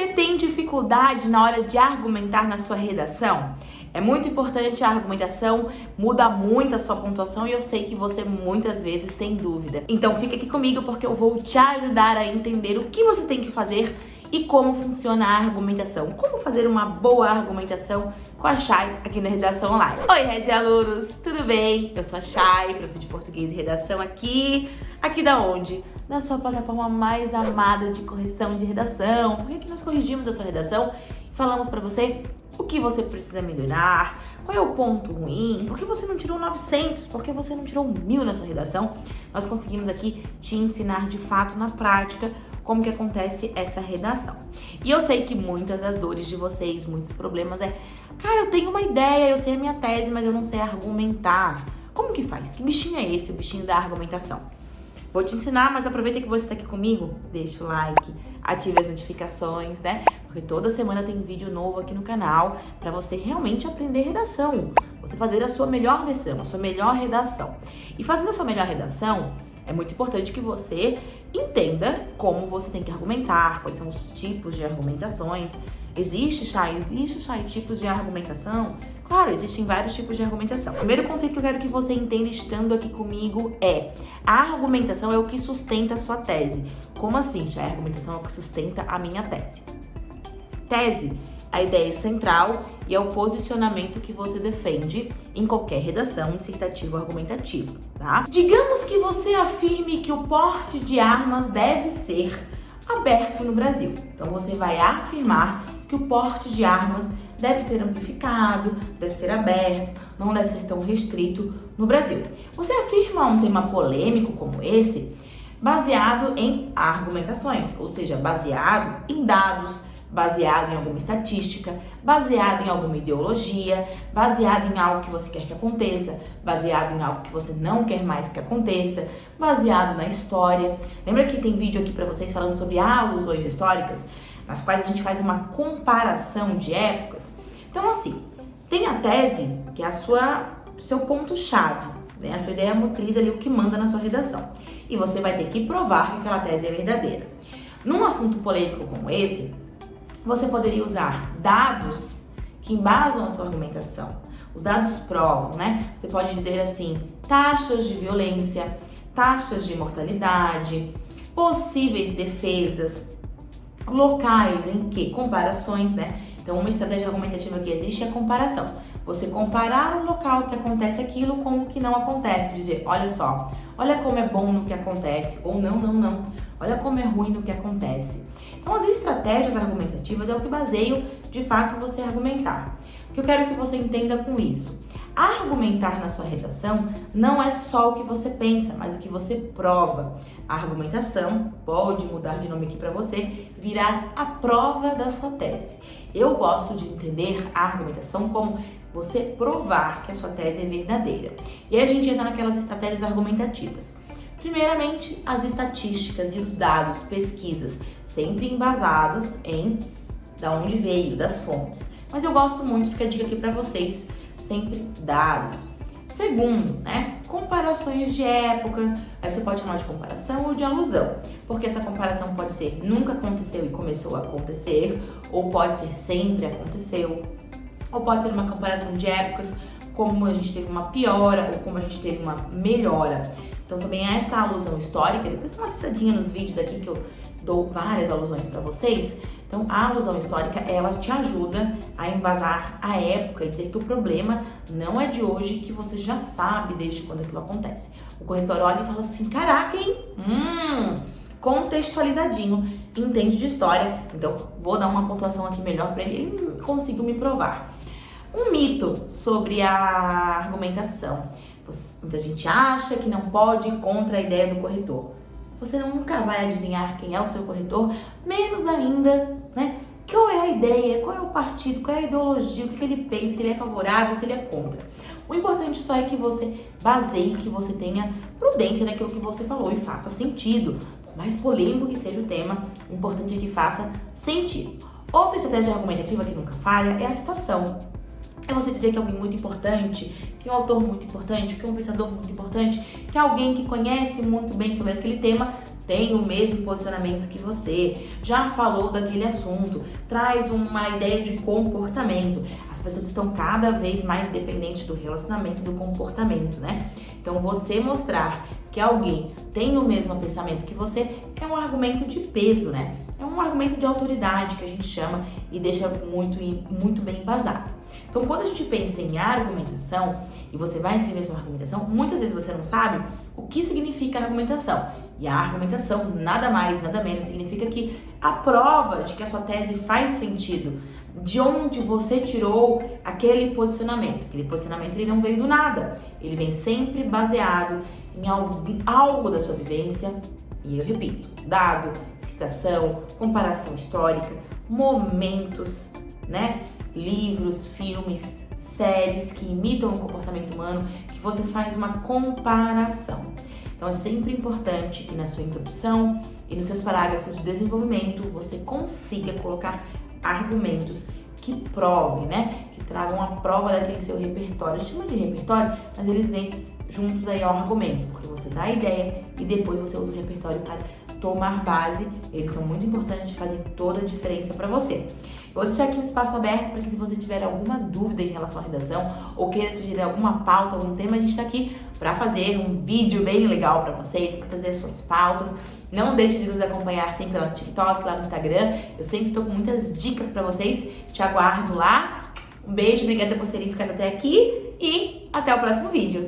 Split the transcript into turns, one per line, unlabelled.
Você tem dificuldade na hora de argumentar na sua redação? É muito importante a argumentação, muda muito a sua pontuação e eu sei que você muitas vezes tem dúvida. Então fica aqui comigo porque eu vou te ajudar a entender o que você tem que fazer e como funciona a argumentação. Como fazer uma boa argumentação com a Chay aqui na Redação Online. Oi, Red Alunos, tudo bem? Eu sou a Chay, prof de Português e Redação aqui. Aqui da onde? Na sua plataforma mais amada de correção de redação. Porque aqui nós corrigimos a sua redação e falamos para você o que você precisa melhorar, qual é o ponto ruim, por que você não tirou 900, por que você não tirou 1000 na sua redação. Nós conseguimos aqui te ensinar de fato na prática como que acontece essa redação. E eu sei que muitas das dores de vocês, muitos problemas é, cara, eu tenho uma ideia, eu sei a minha tese, mas eu não sei argumentar. Como que faz? Que bichinho é esse, o bichinho da argumentação? Vou te ensinar, mas aproveita que você está aqui comigo, deixa o like, ative as notificações, né? Porque toda semana tem vídeo novo aqui no canal para você realmente aprender redação. Você fazer a sua melhor versão, a sua melhor redação. E fazendo a sua melhor redação, é muito importante que você entenda como você tem que argumentar, quais são os tipos de argumentações. Existe, Chay? Existe, Chay, tipos de argumentação? Claro, existem vários tipos de argumentação. O primeiro conceito que eu quero que você entenda estando aqui comigo é a argumentação é o que sustenta a sua tese. Como assim, Chay? A argumentação é o que sustenta a minha tese. Tese a ideia central e é o posicionamento que você defende em qualquer redação dissertativa ou argumentativa, tá? Digamos que você afirme que o porte de armas deve ser aberto no Brasil. Então você vai afirmar que o porte de armas deve ser amplificado, deve ser aberto, não deve ser tão restrito no Brasil. Você afirma um tema polêmico como esse baseado em argumentações, ou seja, baseado em dados, baseado em alguma estatística, baseado em alguma ideologia, baseado em algo que você quer que aconteça, baseado em algo que você não quer mais que aconteça, baseado na história. Lembra que tem vídeo aqui para vocês falando sobre alusões históricas, nas quais a gente faz uma comparação de épocas? Então, assim, tem a tese, que é a sua seu ponto-chave, né? a sua ideia motriz ali, o que manda na sua redação. E você vai ter que provar que aquela tese é verdadeira. Num assunto polêmico como esse, você poderia usar dados que embasam a sua argumentação. Os dados provam, né? Você pode dizer assim, taxas de violência, taxas de mortalidade, possíveis defesas, locais em que comparações, né? Então, uma estratégia argumentativa que existe é a comparação. Você comparar o local que acontece aquilo com o que não acontece. Dizer, olha só, olha como é bom no que acontece, ou não, não, não. Olha como é ruim no que acontece. Então, as estratégias argumentativas é o que baseio, de fato, você argumentar. O que eu quero que você entenda com isso? Argumentar na sua redação não é só o que você pensa, mas o que você prova. A argumentação pode mudar de nome aqui para você, virar a prova da sua tese. Eu gosto de entender a argumentação como você provar que a sua tese é verdadeira. E aí a gente entra naquelas estratégias argumentativas. Primeiramente, as estatísticas e os dados, pesquisas, sempre embasados em da onde veio, das fontes. Mas eu gosto muito, fica a dica aqui para vocês, sempre dados. Segundo, né, comparações de época, aí você pode chamar de comparação ou de alusão, porque essa comparação pode ser nunca aconteceu e começou a acontecer, ou pode ser sempre aconteceu, ou pode ser uma comparação de épocas, como a gente teve uma piora ou como a gente teve uma melhora. Então também é essa alusão histórica, depois dá uma acessadinha nos vídeos aqui que eu dou várias alusões para vocês. Então a alusão histórica, ela te ajuda a embasar a época e dizer que o problema não é de hoje, que você já sabe desde quando aquilo acontece. O corretor olha e fala assim, caraca, hein? Hum, contextualizadinho, entende de história, então vou dar uma pontuação aqui melhor para ele, ele conseguiu me provar. Um mito sobre a argumentação. Muita gente acha que não pode contra a ideia do corretor. Você nunca vai adivinhar quem é o seu corretor, menos ainda, né? Qual é a ideia, qual é o partido, qual é a ideologia, o que ele pensa, se ele é favorável, se ele é contra. O importante só é que você baseie, que você tenha prudência naquilo que você falou e faça sentido. Por mais polêmico que seja o tema, o importante é que faça sentido. Outra estratégia argumentativa que nunca falha é a citação. É você dizer que é alguém muito importante, que é um autor muito importante, que é um pensador muito importante, que é alguém que conhece muito bem sobre aquele tema, tem o mesmo posicionamento que você, já falou daquele assunto, traz uma ideia de comportamento. As pessoas estão cada vez mais dependentes do relacionamento, do comportamento, né? Então você mostrar que alguém tem o mesmo pensamento que você é um argumento de peso, né? É um argumento de autoridade que a gente chama e deixa muito, muito bem embasado. Então, quando a gente pensa em argumentação e você vai escrever sua argumentação, muitas vezes você não sabe o que significa argumentação. E a argumentação, nada mais, nada menos, significa que a prova de que a sua tese faz sentido, de onde você tirou aquele posicionamento. Aquele posicionamento ele não veio do nada, ele vem sempre baseado em algo, algo da sua vivência, e eu repito, dado, citação, comparação histórica, momentos, né? Livros, filmes, séries que imitam o comportamento humano, que você faz uma comparação. Então é sempre importante que na sua introdução e nos seus parágrafos de desenvolvimento você consiga colocar argumentos que provem, né? Que tragam a prova daquele seu repertório. Chama de repertório, mas eles vêm junto daí ao argumento, porque você dá a ideia e depois você usa o repertório para tomar base. Eles são muito importantes, fazem toda a diferença para você. Vou deixar aqui um espaço aberto para que se você tiver alguma dúvida em relação à redação ou queira sugerir alguma pauta, algum tema, a gente está aqui para fazer um vídeo bem legal para vocês, para fazer as suas pautas. Não deixe de nos acompanhar sempre lá no TikTok, lá no Instagram. Eu sempre estou com muitas dicas para vocês. Te aguardo lá. Um beijo, obrigada por terem ficado até aqui e até o próximo vídeo.